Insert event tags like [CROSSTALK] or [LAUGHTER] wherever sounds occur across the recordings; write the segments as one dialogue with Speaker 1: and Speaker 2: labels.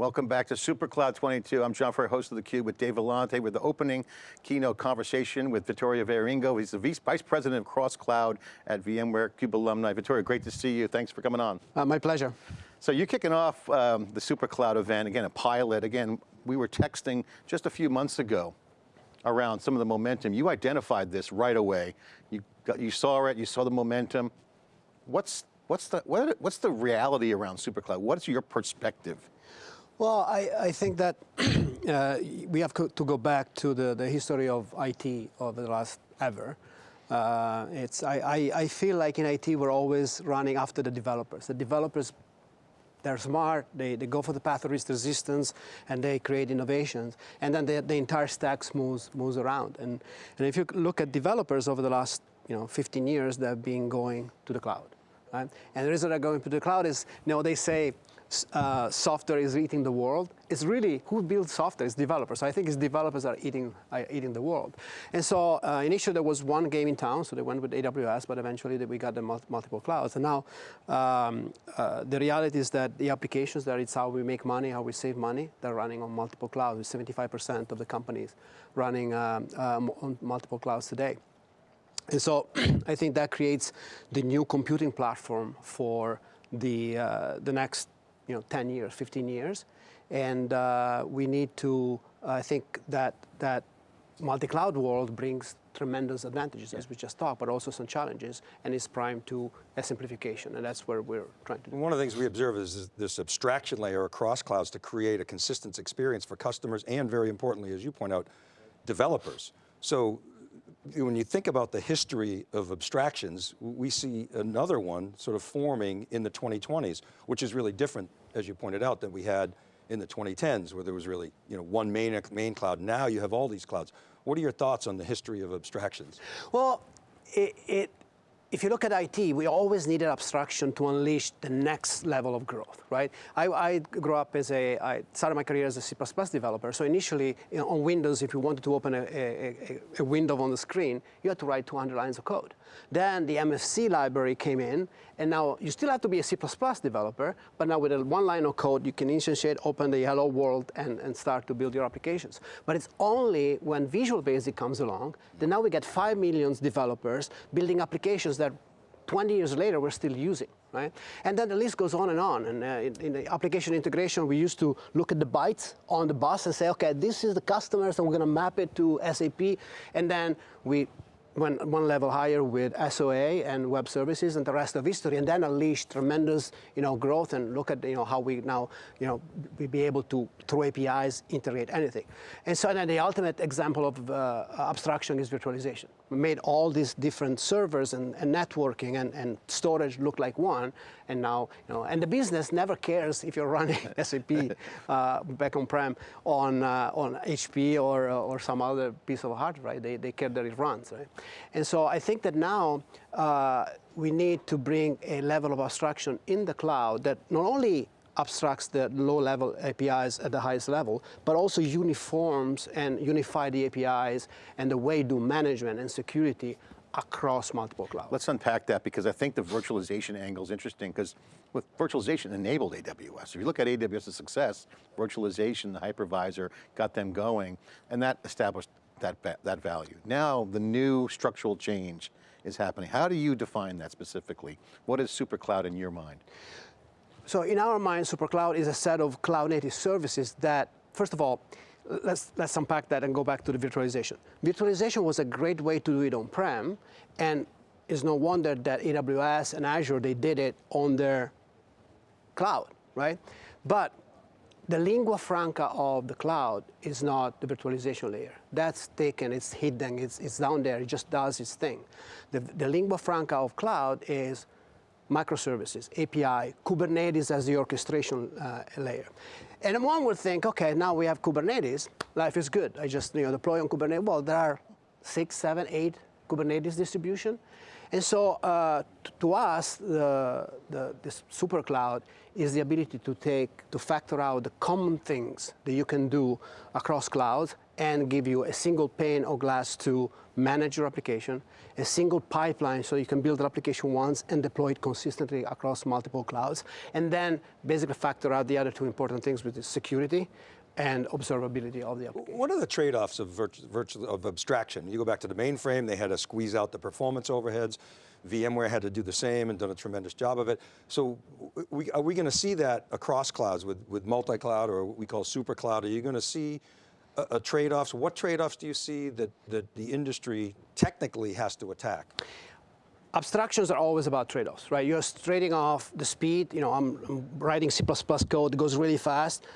Speaker 1: Welcome back to SuperCloud 22. I'm John Furrier, host of theCUBE with Dave Vellante with the opening keynote conversation with Vittorio Viarengo. He's the Vice President of Cross Cloud at VMware CUBE alumni. Vittorio, great to see you. Thanks for coming on.
Speaker 2: Uh, my pleasure.
Speaker 1: So you're kicking off um, the SuperCloud event, again, a pilot. Again, we were texting just a few months ago around some of the momentum. You identified this right away. You, got, you saw it, you saw the momentum. What's, what's, the, what, what's the reality around SuperCloud? What's your perspective?
Speaker 2: Well, I, I think that [CLEARS THROAT] uh, we have to go back to the, the history of IT over the last ever. Uh, it's, I, I, I, feel like in IT we're always running after the developers. The developers, they're smart, they, they go for the path of least resistance, and they create innovations. And then the, the entire stack moves, moves around. And, and if you look at developers over the last you know, 15 years, they've been going to the cloud. Right? And the reason they're going to the cloud is, you know, they say uh, software is eating the world. It's really who builds software? It's developers. So I think it's developers are eating, are eating the world. And so uh, initially there was one game in town, so they went with AWS, but eventually we got the multiple clouds. And now um, uh, the reality is that the applications that it's how we make money, how we save money, they're running on multiple clouds. 75% of the companies running um, um, on multiple clouds today. And so [CLEARS THROAT] I think that creates the new computing platform for the, uh, the next you know, 10 years, 15 years. And uh, we need to, I think that, that multi-cloud world brings tremendous advantages, yeah. as we just talked, but also some challenges, and is primed to a simplification, and that's where we're trying to do.
Speaker 3: One of the things we observe is this abstraction layer across clouds to create a consistent experience for customers, and very importantly, as you point out, developers. So when you think about the history of abstractions, we see another one sort of forming in the 2020s, which is really different, as you pointed out, than we had in the 2010s, where there was really you know, one main, main cloud. Now you have all these clouds. What are your thoughts on the history of abstractions?
Speaker 2: Well, it, it if you look at IT, we always needed abstraction to unleash the next level of growth, right? I, I grew up as a, I started my career as a C++ developer. So initially you know, on Windows, if you wanted to open a, a, a, window on the screen, you had to write 200 lines of code. Then the MFC library came in, and now you still have to be a C++ developer, but now with a one line of code, you can instantiate, open the hello world, and, and start to build your applications. But it's only when Visual Basic comes along that now we get 5 million developers building applications that 20 years later we're still using. Right? And then the list goes on and on. And uh, in, in, the application integration, we used to look at the bytes on the bus and say, okay, this is the customers, and we're going to map it to SAP. And then we went one level higher with SOA and web services and the rest of history, and then unleashed tremendous, you know, growth and look at, you know, how we now, you know, we be able to, through APIs, integrate anything. And so then the ultimate example of uh, abstraction is virtualization. We made all these different servers and, and networking and, and storage look like one, and now, you know, and the business never cares if you're running [LAUGHS] SAP uh, back on-prem on, uh, on HP or, uh, or some other piece of hardware, right? They, they care that it runs, right? And so I think that now uh, we need to bring a level of abstraction in the cloud that not only abstracts the low-level APIs at the highest level, but also uniforms and unify the APIs and the way do management and security across multiple clouds.
Speaker 1: Let's unpack that because I think the virtualization angle is interesting because with virtualization enabled AWS. If you look at AWS's success, virtualization, the hypervisor got them going and that established that, that value. Now the new structural change is happening. How do you define that specifically? What is SuperCloud in your mind?
Speaker 2: So in our mind, SuperCloud is a set of cloud native services that, first of all, let's, let's unpack that and go back to the virtualization. Virtualization was a great way to do it on-prem, and it's no wonder that AWS and Azure, they did it on their cloud, right? But the lingua franca of the cloud is not the virtualization layer. That's taken, it's hidden, it's, it's down there, it just does its thing. The, the lingua franca of cloud is microservices, API, Kubernetes as the orchestration uh, layer. And one would think, okay, now we have Kubernetes, life is good. I just you know, deploy on Kubernetes. Well, there are six, seven, eight Kubernetes distribution. And so uh, to us, the, the, this super cloud is the ability to take, to factor out the common things that you can do across clouds and give you a single pane of glass to manage your application, a single pipeline so you can build an application once and deploy it consistently across multiple clouds, and then basically factor out the other two important things, which is security and observability of the application.
Speaker 3: What are the trade-offs of, virtu of abstraction? You go back to the mainframe, they had to squeeze out the performance overheads. VMware had to do the same and done a tremendous job of it. So we, are we going to see that across clouds with, with multi-cloud or what we call super cloud? Are you going to see a, a trade-offs? What trade-offs do you see that, that the industry technically has to attack?
Speaker 2: abstractions are always about trade-offs, right? You're trading off the speed. You know, I'm, I'm, writing C++ code that goes really fast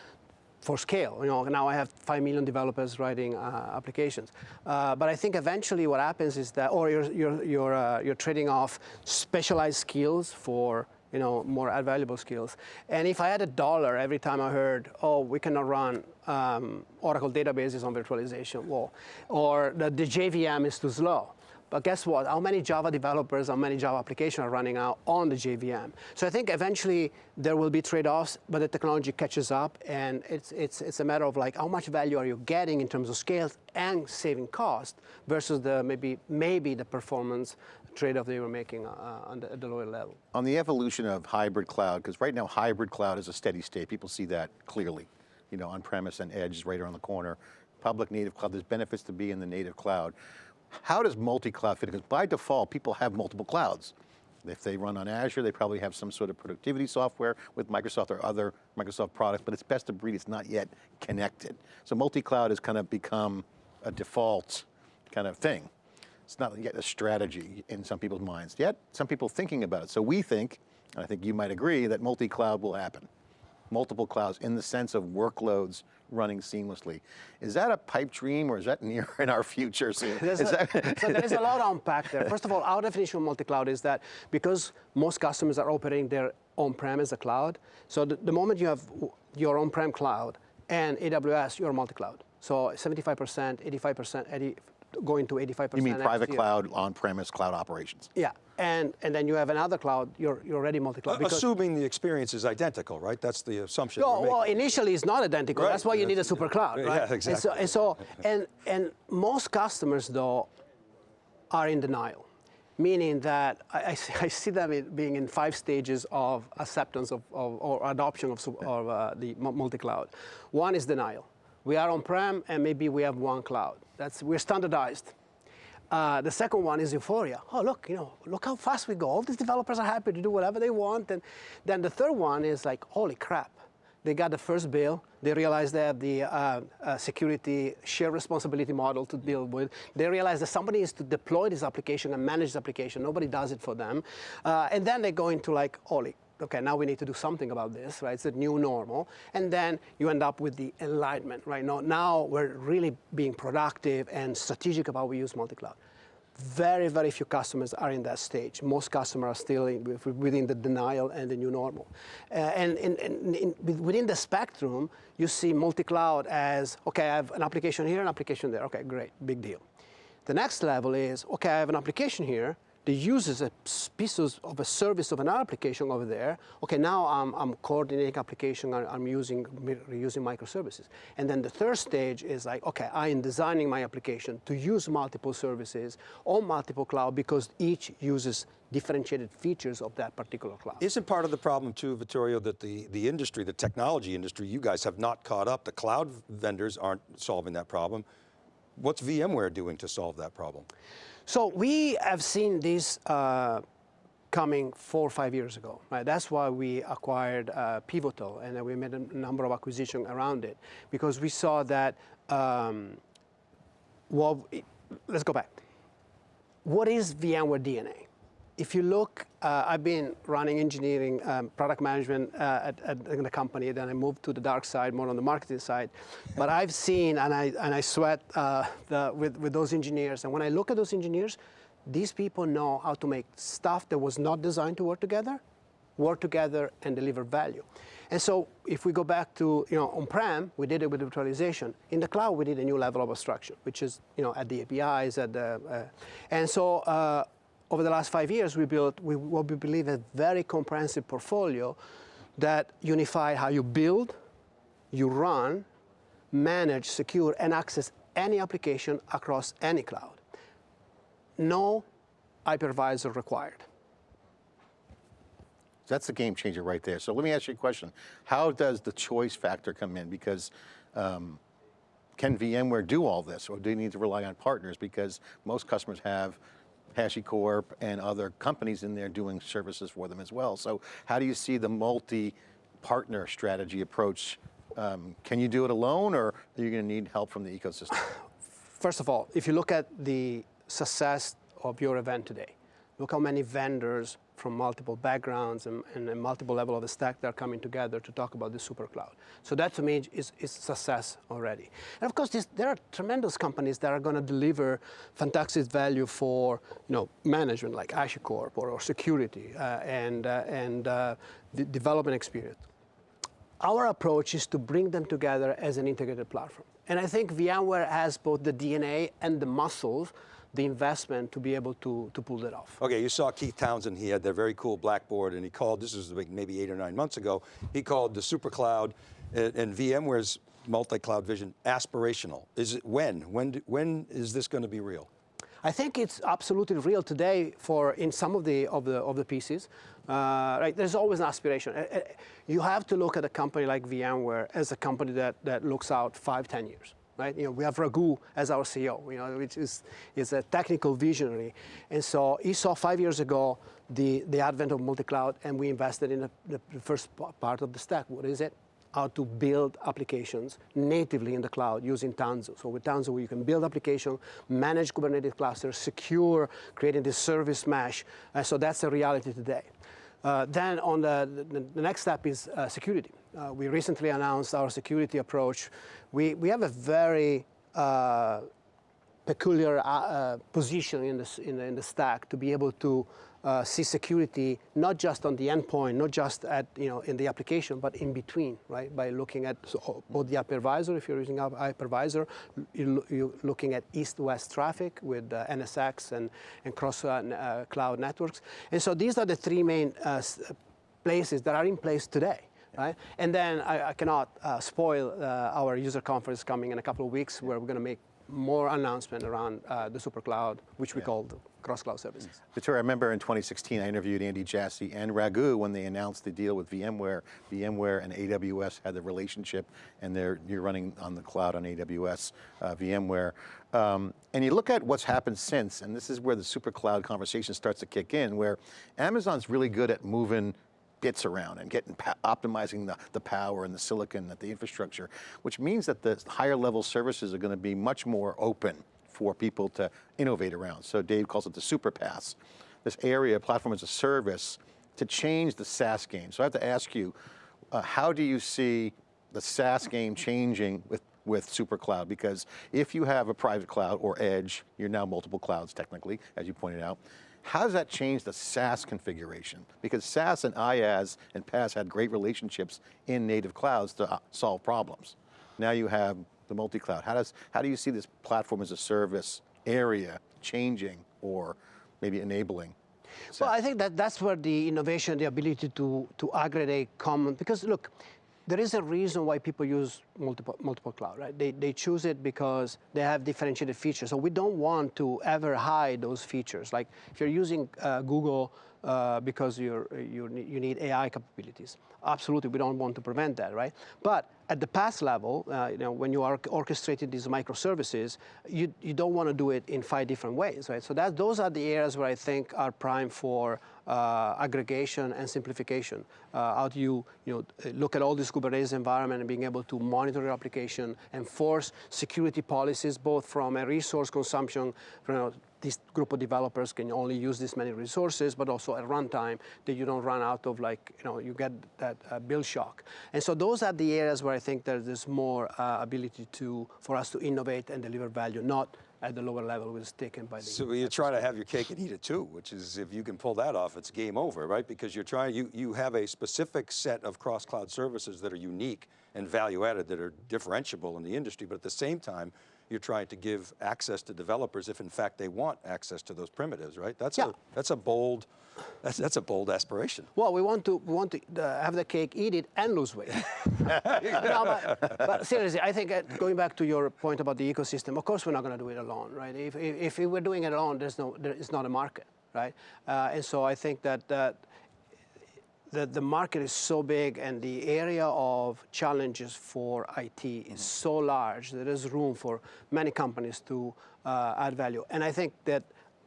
Speaker 2: for scale. You know, now I have 5 million developers writing uh, applications. Uh, but I think eventually what happens is that, or you're, you're, you're, uh, you're trading off specialized skills for you know, more valuable skills. And if I had a dollar every time I heard, oh, we cannot run um, Oracle databases on virtualization, well, or the, the JVM is too slow, but guess what? How many Java developers, how many Java applications are running out on the JVM? So I think eventually there will be trade-offs, but the technology catches up, and it's, it's, it's a matter of like how much value are you getting in terms of scale and saving cost versus the maybe, maybe the performance trade-off they were making uh, the, at the lower level.
Speaker 1: On the evolution of hybrid cloud, because right now hybrid cloud is a steady state, people see that clearly. You know, on-premise and edge is right around the corner. Public native cloud, there's benefits to be in the native cloud. How does multi-cloud fit? Because by default, people have multiple clouds. If they run on Azure, they probably have some sort of productivity software with Microsoft or other Microsoft products, but it's best of breed, it's not yet connected. So multi-cloud has kind of become a default kind of thing. It's not yet a strategy in some people's minds. Yet, some people thinking about it. So we think, and I think you might agree, that multi-cloud will happen multiple clouds in the sense of workloads running seamlessly. Is that a pipe dream or is that [LAUGHS] near in our future? So,
Speaker 2: a, [LAUGHS] so there's a lot to unpack there. First of all, our definition of multi-cloud is that because most customers are operating their on-prem as a cloud, so the, the moment you have your on-prem cloud and AWS, you're multi-cloud. So 75%, 85%, 80, going to 85%.
Speaker 1: You mean private cloud, on-premise cloud operations?
Speaker 2: Yeah, and, and then you have another cloud, you're, you're already multi-cloud.
Speaker 3: Uh, assuming the experience is identical, right? That's the assumption
Speaker 2: no, Well, initially it's not identical. Right. That's why you need a super cloud, right?
Speaker 3: Yeah, exactly.
Speaker 2: And so, and, so, and, and most customers, though, are in denial, meaning that I, I see them being in five stages of acceptance of, of or adoption of, of uh, the multi-cloud. One is denial. We are on-prem, and maybe we have one cloud. That's, we're standardized. Uh, the second one is euphoria. Oh, look, you know, look how fast we go. All these developers are happy to do whatever they want. And then the third one is like, holy crap. They got the first bill. They realize they have the uh, uh, security shared responsibility model to deal with. They realize that somebody needs to deploy this application and manage this application. Nobody does it for them. Uh, and then they go into like, holy okay, now we need to do something about this, right? It's a new normal. And then you end up with the enlightenment, right? Now, now we're really being productive and strategic about we use multi-cloud. Very, very few customers are in that stage. Most customers are still in, within the denial and the new normal. Uh, and in, within the spectrum, you see multi-cloud as, okay, I have an application here, an application there. Okay, great, big deal. The next level is, okay, I have an application here, the uses a piece of a service of an application over there. Okay, now I'm, I'm coordinating application, I'm using, using microservices. And then the third stage is like, okay, I am designing my application to use multiple services on multiple cloud because each uses differentiated features of that particular cloud.
Speaker 3: Isn't part of the problem too, Vittorio, that the, the industry, the technology industry, you guys have not caught up. The cloud vendors aren't solving that problem. What's VMware doing to solve that problem?
Speaker 2: So we have seen this uh, coming four or five years ago. Right? That's why we acquired uh, Pivotal and we made a number of acquisitions around it because we saw that, um, well, let's go back. What is VMware DNA? If you look, uh, I've been running engineering, um, product management uh, at, at, the company, then I moved to the dark side, more on the marketing side. [LAUGHS] But I've seen, and I, and I sweat uh, the, with, with those engineers, and when I look at those engineers, these people know how to make stuff that was not designed to work together, work together and deliver value. And so if we go back to, you know, on-prem, we did it with virtualization. In the cloud, we did a new level of abstraction, which is, you know, at the APIs, at the, uh, and so uh, over the last five years, we built we, what we believe a very comprehensive portfolio that unify how you build, you run, manage, secure, and access any application across any cloud. No hypervisor required.
Speaker 1: That's the game changer right there. So let me ask you a question. How does the choice factor come in? Because um, can VMware do all this or do you need to rely on partners? Because most customers have HashiCorp and other companies in there doing services for them as well. So how do you see the multi-partner strategy approach? Um, can you do it alone or are you going to need help from the ecosystem? [SIGHS]
Speaker 2: First of all, if you look at the success of your event today, look how many vendors from multiple backgrounds and, and multiple level of the stack that are coming together to talk about the super cloud. So that to me is, is success already. And of course, this, there are tremendous companies that are going to deliver fantastic value for you know, management like HashiCorp or, or security uh, and, uh, and uh, the development experience. Our approach is to bring them together as an integrated platform. And I think VMware has both the DNA and the muscles the investment to be able to, to pull that off.
Speaker 3: Okay, you saw Keith Townsend, he had that very cool blackboard and he called, this was maybe eight or nine months ago, he called the super cloud and, and VMware's multi-cloud vision aspirational. Is it when? When, when is this going to be real?
Speaker 2: I think it's absolutely real today for in some of the of the of the pieces. Uh, right, there's always an aspiration. Uh, uh, you have to look at a company like VMware as a company that that looks out five, ten years right? You know, we have Raghu as our CEO, you know, which is, is a technical visionary. And so he saw five years ago the, the advent of multi-cloud and we invested in the, the first part of the stack. What is it? How to build applications natively in the cloud using Tanzu. So with Tanzu, you can build application, manage Kubernetes clusters, secure, creating this service mesh. And so that's a reality today. Uh, then on the, the, the, next step is uh, security. Uh, we recently announced our security approach. We, we have a very uh, peculiar uh, position in, this, in, the, in the stack to be able to see security not just on the endpoint, not just at you know in the application, but in between, right? By looking at so both the hypervisor, if you're using a hypervisor, you're looking at east-west traffic with uh, NSX and and cross uh, uh, cloud networks, and so these are the three main uh, places that are in place today. Right? And then I, I cannot uh, spoil our user conference coming in a couple of weeks where we're going to make more announcement around uh, the super cloud, which we yeah. call cross-cloud services.
Speaker 1: Victor, I remember in 2016, I interviewed Andy Jassy and Raghu when they announced the deal with VMware. VMware and AWS had the relationship, and they're, you're running on the cloud on AWS, uh, VMware. Um, and you look at what's happened since, and this is where the super cloud conversation starts to kick in, where Amazon's really good at moving bits around and getting optimizing the, the power and the silicon, and the infrastructure, which means that the higher level services are going to be much more open for people to innovate around. So Dave calls it the super pass. This area, platform as a service, to change the SaaS game. So I have to ask you, uh, how do you see the SaaS game changing with with SuperCloud because if you have a private cloud or edge, you're now multiple clouds technically, as you pointed out, how does that change the SaaS configuration? Because SaaS and IaaS and PaaS had great relationships in native clouds to uh, solve problems. Now you have the multi-cloud. How, does, how do you see this platform as a service area changing or maybe enabling?
Speaker 2: SaaS? Well, I think that that's where the innovation, the ability to, to aggregate common, because look, there is a reason why people use multiple, multiple cloud, right? They, they choose it because they have differentiated features. So we don't want to ever hide those features. Like if you're using uh, Google uh, because you're, you you need AI capabilities. Absolutely, we don't want to prevent that, right? But at the PaaS level, uh, you know, when you are orchestrating these microservices, you, you don't want to do it in five different ways, right? So that, those are the areas where I think are prime for uh, aggregation and simplification. Uh, how do you, you know, look at all this Kubernetes environment and being able to monitor your application, enforce security policies, both from a resource consumption, you know, this group of developers can only use this many resources, but also at runtime that you don't run out of like, you know, you get that uh, build shock. And so those are the areas where I think there's more uh, ability to, for us to innovate and deliver value, not at the lower level was taken by the.
Speaker 3: So you're trying to have your cake and eat it too, which is if you can pull that off, it's game over, right? Because you're trying, you, you have a specific set of cross-cloud services that are unique and value added that are differentiable in the industry, but at the same time, you're trying to give access to developers if in fact they want access to those primitives, right? That's
Speaker 2: Yeah.
Speaker 3: a that's a bold that's that's a bold aspiration.
Speaker 2: Well, we want to we want to uh, have the cake, eat it, and lose weight. [LAUGHS] no, but, but seriously, I think uh, going back to your point about the ecosystem, of course we're not going to do it alone, right? If, if, if we're doing it alone, there's no, there is not a market, right? Uh, and so I think that that the, the market is so big and the area of challenges for IT is so large there's room for many companies to uh, add value. And I think that,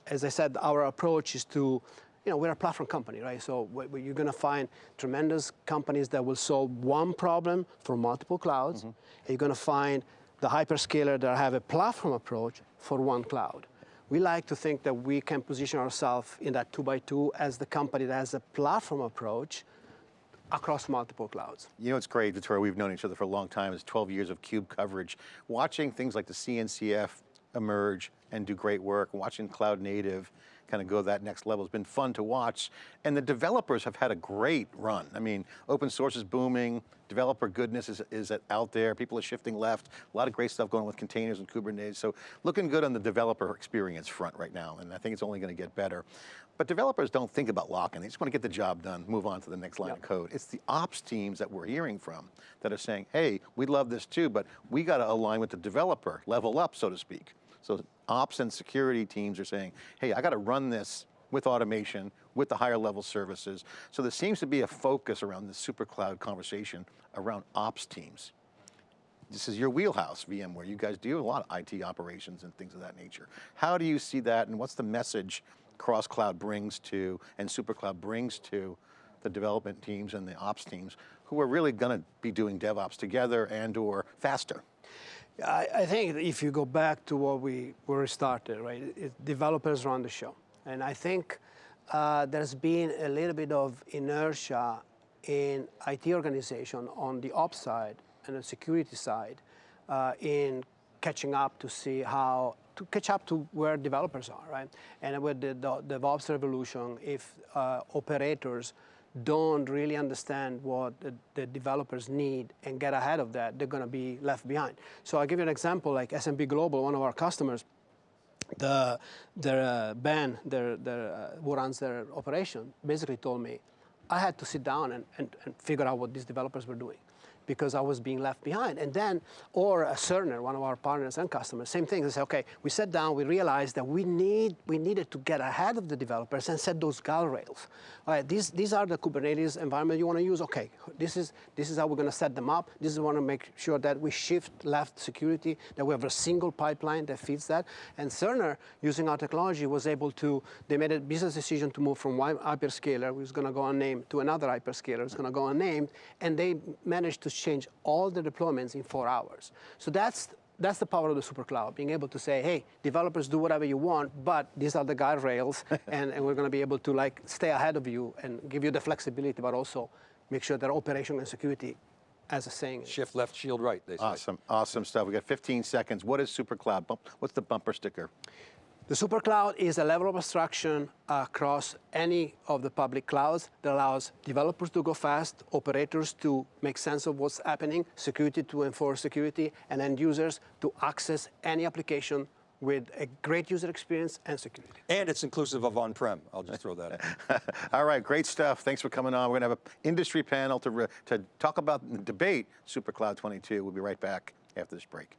Speaker 2: as I said, our approach is to, you know, we're a platform company, right? So you're going to find tremendous companies that will solve one problem for multiple clouds. And you're going to find the hyperscaler that have a platform approach for one cloud. We like to think that we can position ourselves in that two by two as the company that has a platform approach across multiple clouds.
Speaker 1: You know, it's great, Vittorio, we've known each other for a long time. It's 12 years of CUBE coverage. Watching things like the CNCF emerge and do great work, watching cloud native kind of go that next level It's been fun to watch. And the developers have had a great run. I mean, open source is booming, developer goodness is, is out there, people are shifting left, a lot of great stuff going on with containers and Kubernetes. So looking good on the developer experience front right now, and I think it's only going to get better. But developers don't think about locking, they just want to get the job done, move on to the next line of code. It's the ops teams that we're hearing from that are saying, hey, we love this too, but we got to align with the developer, level up, so to speak. So ops and security teams are saying, hey, I got to run this with automation, with the higher level services. So there seems to be a focus around the super cloud conversation around ops teams. This is your wheelhouse, VMware. You guys do a lot of IT operations and things of that nature. How do you see that and what's the message cross cloud brings to and super cloud brings to the development teams and the ops teams who are really going to be doing DevOps together and or faster?
Speaker 2: I, I think if you go back to what we where we started, right? It, developers run the show, and I think uh, there's been a little bit of inertia in IT organization on the ops side and the security side uh, in catching up to see how to catch up to where developers are, right? And with the, the DevOps revolution, if uh, operators don't really understand what the, the, developers need and get ahead of that, they're going to be left behind. So I'll give you an example, like S&P Global, one of our customers, the, their uh, Ben, their, their, uh, who runs their operation, basically told me, I had to sit down and, and, and figure out what these developers were doing because I was being left behind. And then, or a Cerner, one of our partners and customers, same thing. They say, okay, we sat down, we realized that we need, we needed to get ahead of the developers and set those guardrails. All right, these, these are the Kubernetes environment you want to use. Okay, this is, this is how we're going to set them up. This is want to make sure that we shift left security, that we have a single pipeline that feeds that. And Cerner, using our technology, was able to, they made a business decision to move from one hyperscaler, who's going to go unnamed, to another hyperscaler, who's going to go unnamed, and they managed to change all the deployments in four hours. So that's that's the power of the super cloud, being able to say, hey, developers do whatever you want, but these are the guardrails, [LAUGHS] and, and we're going to be able to like stay ahead of you and give you the flexibility, but also make sure that operation and security as a saying.
Speaker 3: Shift left, shield right, they say.
Speaker 1: Awesome, awesome stuff. We got 15 seconds. What is super cloud? What's the bumper sticker?
Speaker 2: The supercloud is a level of abstraction across any of the public clouds that allows developers to go fast, operators to make sense of what's happening, security to enforce security, and end users to access any application with a great user experience and security.
Speaker 3: And it's inclusive of on-prem, I'll just throw that in. [LAUGHS]
Speaker 1: All right, great stuff. Thanks for coming on. We're going to have an industry panel to, to talk about and debate SuperCloud 22. We'll be right back after this break.